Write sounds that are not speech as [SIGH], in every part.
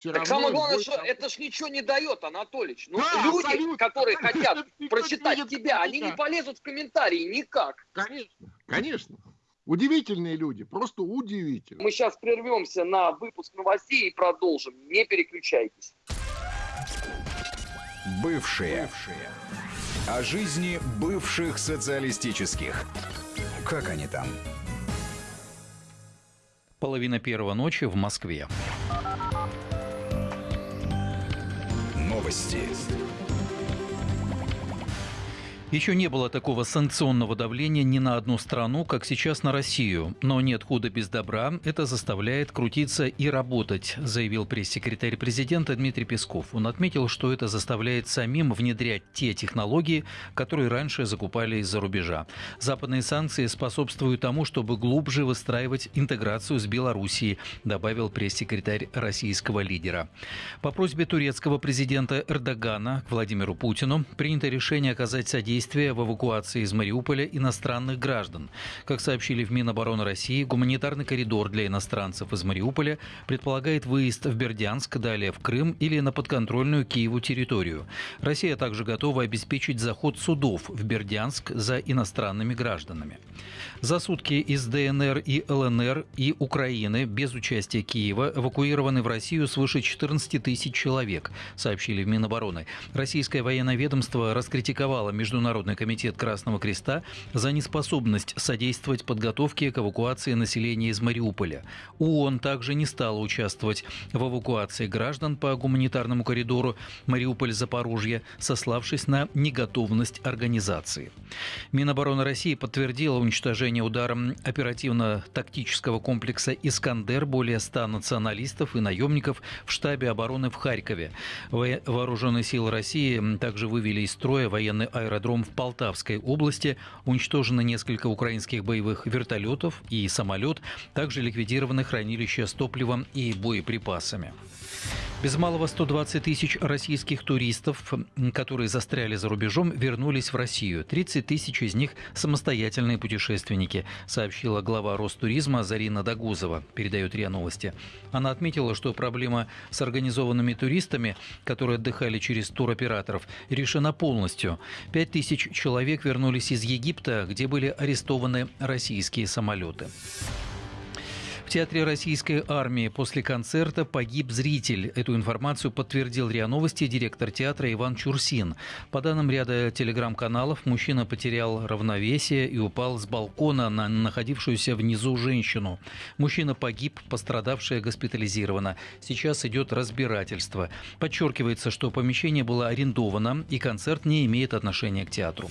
Все так самое главное, что это ж ничего не дает, Анатолич. Ну, да, люди, абсолютно. которые хотят прочитать тебя, они не полезут в комментарии никак. Конечно, конечно. Удивительные люди, просто удивительные. Мы сейчас прервемся на выпуск новостей и продолжим. Не переключайтесь. Бывшие. Бывшие. О жизни бывших социалистических. Как они там? Половина первого ночи в Москве. Новости. Еще не было такого санкционного давления ни на одну страну, как сейчас на Россию. Но нет худа без добра, это заставляет крутиться и работать, заявил пресс-секретарь президента Дмитрий Песков. Он отметил, что это заставляет самим внедрять те технологии, которые раньше закупали из-за рубежа. Западные санкции способствуют тому, чтобы глубже выстраивать интеграцию с Белоруссией, добавил пресс-секретарь российского лидера. По просьбе турецкого президента Эрдогана к Владимиру Путину принято решение оказать содействие действия в эвакуации из Мариуполя иностранных граждан. Как сообщили в Минобороны России, гуманитарный коридор для иностранцев из Мариуполя предполагает выезд в Бердянск, далее в Крым или на подконтрольную Киеву территорию. Россия также готова обеспечить заход судов в Бердянск за иностранными гражданами. За сутки из ДНР и ЛНР и Украины без участия Киева эвакуированы в Россию свыше 14 тысяч человек, сообщили в Минобороны. Российское военное ведомство раскритиковало Международный комитет Красного Креста за неспособность содействовать подготовке к эвакуации населения из Мариуполя. ООН также не стала участвовать в эвакуации граждан по гуманитарному коридору Мариуполь-Запорожье, сославшись на неготовность организации. Минобороны России подтвердила уничтожение ударом оперативно-тактического комплекса «Искандер» более 100 националистов и наемников в штабе обороны в Харькове. Вооруженные силы России также вывели из строя военный аэродром в Полтавской области. Уничтожено несколько украинских боевых вертолетов и самолет. Также ликвидированы хранилища с топливом и боеприпасами. Без малого 120 тысяч российских туристов, которые застряли за рубежом, вернулись в Россию. 30 тысяч из них – самостоятельные путешественники, сообщила глава Ростуризма Зарина Дагузова, передает РИА Новости. Она отметила, что проблема с организованными туристами, которые отдыхали через туроператоров, решена полностью. 5 тысяч человек вернулись из Египта, где были арестованы российские самолеты. В Театре Российской армии после концерта погиб зритель. Эту информацию подтвердил РИА Новости директор театра Иван Чурсин. По данным ряда телеграм-каналов, мужчина потерял равновесие и упал с балкона на находившуюся внизу женщину. Мужчина погиб, пострадавшая госпитализирована. Сейчас идет разбирательство. Подчеркивается, что помещение было арендовано и концерт не имеет отношения к театру.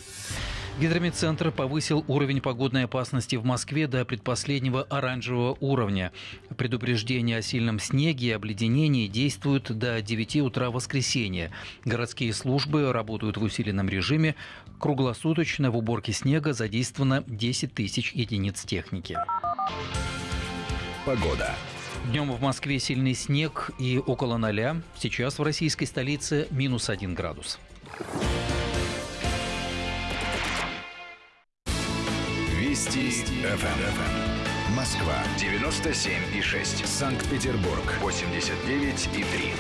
Гидромедцентр повысил уровень погодной опасности в Москве до предпоследнего оранжевого уровня. Предупреждения о сильном снеге и обледенении действуют до 9 утра воскресенья. Городские службы работают в усиленном режиме. Круглосуточно в уборке снега задействовано 10 тысяч единиц техники. Погода. Днем в Москве сильный снег и около ноля. Сейчас в российской столице минус один градус. Вести. ФМ. Москва 97 и 6. Санкт-Петербург 89 и 3.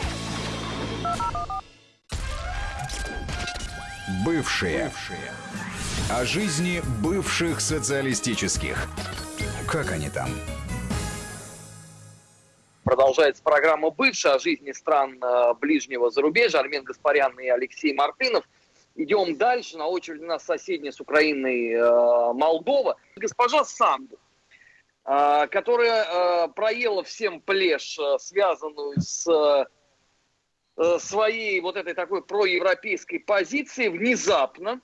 Бывшие. Бывшие. О жизни бывших социалистических. Как они там? Продолжается программа «Бывшая» о жизни стран э, ближнего зарубежья. Армен Гаспарян и Алексей Мартынов – Идем дальше. На очереди у нас соседняя с Украиной э, Молдова. Госпожа Санду, э, которая э, проела всем плешь, э, связанную с э, своей вот этой такой проевропейской позицией, внезапно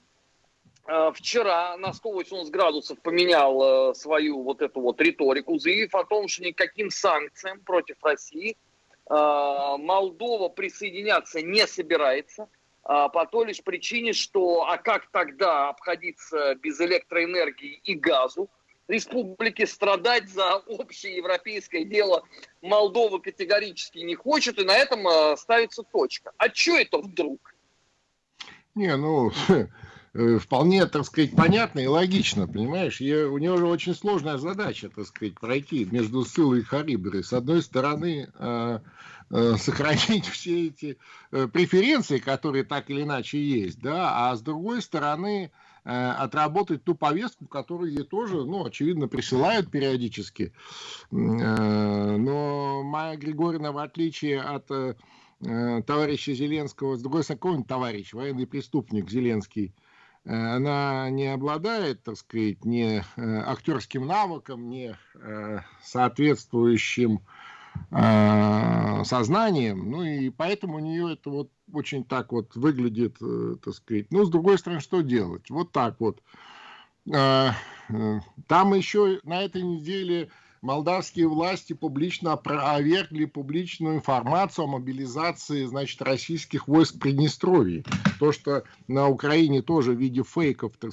э, вчера на 180 градусов поменял э, свою вот эту вот риторику, заявив о том, что никаким санкциям против России э, Молдова присоединяться не собирается – по той лишь причине, что а как тогда обходиться без электроэнергии и газу? Республики страдать за общее европейское дело Молдова категорически не хочет, и на этом а, ставится точка. А что это вдруг? Не, ну, [LAUGHS] вполне, так сказать, понятно и логично, понимаешь? Я, у него же очень сложная задача, так сказать, пройти между Сылой и Хариберой. С одной стороны, э, э, сохранить [LAUGHS] все эти э, преференции, которые так или иначе есть, да, а с другой стороны, э, отработать ту повестку, которую ей тоже, ну, очевидно, присылают периодически. Э, но Майя Григорьевна, в отличие от э, Э, товарища Зеленского, с другой стороны, товарищ, военный преступник Зеленский, э, она не обладает, так сказать, ни э, актерским навыком, ни соответствующим сознанием, ну и поэтому у нее это вот очень так вот выглядит, так сказать. Ну, с другой стороны, что делать? Вот так вот. Там еще на этой неделе молдавские власти публично опровергли публичную информацию о мобилизации, значит, российских войск в Приднестровье. То, что на Украине тоже в виде фейков, так